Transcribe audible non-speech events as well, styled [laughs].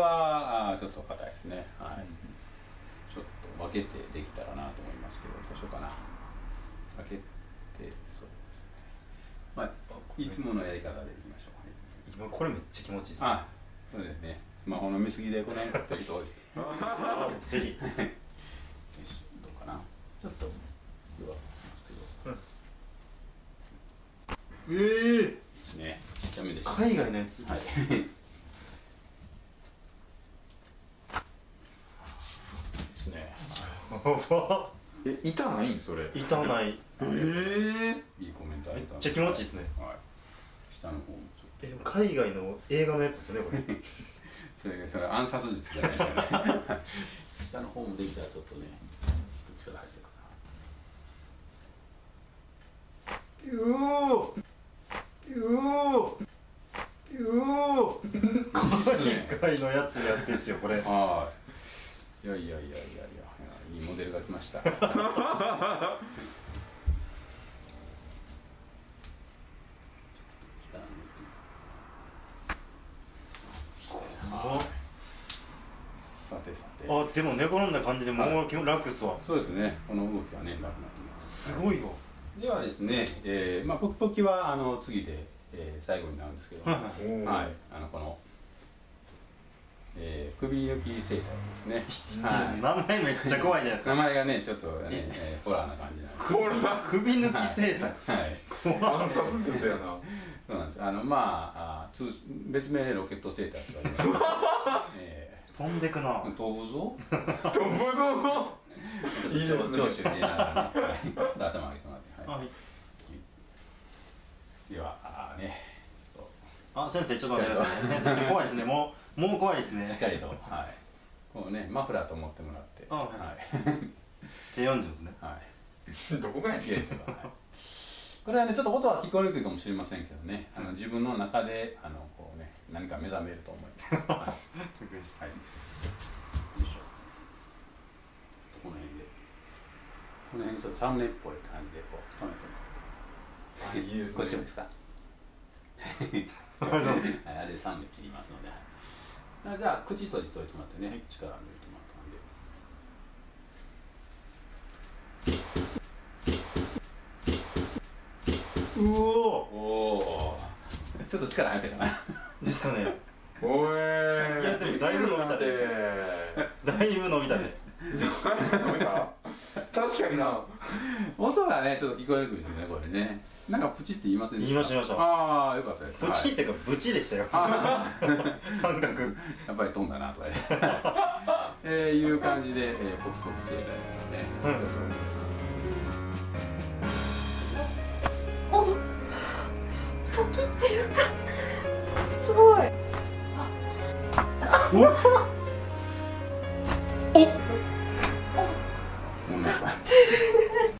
はあちょっと硬いですね。はい。ちょっと分けてできたらなと思いますけどどうしようかな。分けてそうですね。まあいつものやり方でいきましょう、今これめっちゃ気持ちいいですあそうですね。スマホの見過ぎでこの辺ってる人多いですぜひ。[laughs] よしどうかな。ちょっと弱くますけどええですね。ちっちゃめでした。海外のやつ。はいですね [laughs] え痛ないん？それ。痛ない。ええいいコメントめっちゃ気持ちいいですね。はい。下の方もちょっえでも海外の映画のやつですよねこれ。と [laughs] それそれ暗殺術じゃないですかね。下の方もできたらちょっとね力入ってるかなうおうおうお海外のやつやってっすよこれ。はい。いやいやいやいやいや、いいモデルが来ました。さてさて。あでも寝転んだ感じでもう楽っすわそうですね。この動きはね、楽になす。すごいわではですね、えー、まあ、ポキポキはあの次で、えー、最後になるんですけど、ははい、あのこの、えー、首抜き生態ですね。はい。名前めっちゃ怖いじゃないですか名前がね、ちょっとね、えー、ホラーな感じなんです。これは首抜き生態はい。怖暗殺術やなそうなんです。あのまああ通別名ロケットセーターとか言います。[laughs] え飛んでくなー、飛ぶぞ。飛ぶぞいいですね長州に言いながらね。はい。頭上げてもらって。ははいい。ではあーね、ちょっあ先生ちょっと待ってくださいね先生ちょっと怖いですねもうもう怖いですとしっねかりとはい。こうねマフラーと思ってもらって。あははい。手40ですねはい。[laughs] どこがやねんこれはねちょっと音は聞こえにくいかもしれませんけどね、あの自分の中であのこうね何か目覚めると思います。[laughs] はい。はい。よいしょ。この辺で。この辺ちょっとサムネっぽい感じでこう止めてもこっちもですか？[laughs] はい、あれサムネ切りますので。じゃあ口閉じておいてもらってね、力抜いてもらったんで。うおおお。ちょっと力入ったかな。ですかね。おいいやでもだいぶ伸びたで。で。だいぶ伸びたね。[laughs] 伸びた？確かにな音がねちょっと聞こえにくいですねこれね。なんかプチって言いませんでした？言いました言いましたああよかったです。ブチっていうかブチでしたよあ [laughs] 感覚やっぱり飛んだなとかね。[laughs] えー、いう感じで、えー、ポキポキ生態ですね。うんちょっおポキって言ったすごいと。も [laughs]